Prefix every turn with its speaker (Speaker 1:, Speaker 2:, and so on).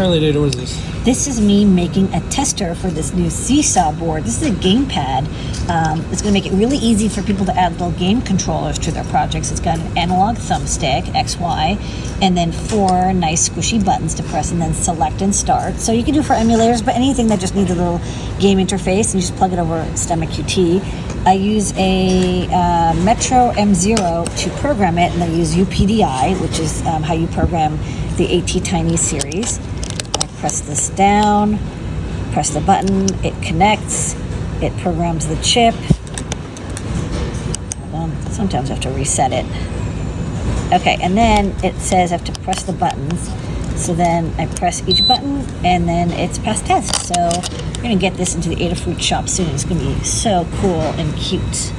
Speaker 1: What is this?
Speaker 2: This is me making a tester for this new Seesaw board. This is a gamepad. Um, it's going to make it really easy for people to add little game controllers to their projects. It's got an analog thumbstick, XY, and then four nice squishy buttons to press and then select and start. So you can do for emulators, but anything that just needs a little game interface, and you just plug it over STEMMA QT. I use a uh, Metro M0 to program it, and I use UPDI, which is um, how you program the ATtiny series. Press this down, press the button, it connects, it programs the chip. Sometimes I have to reset it. Okay, and then it says I have to press the buttons. So then I press each button and then it's passed test. So we're gonna get this into the Adafruit shop soon. It's gonna be so cool and cute.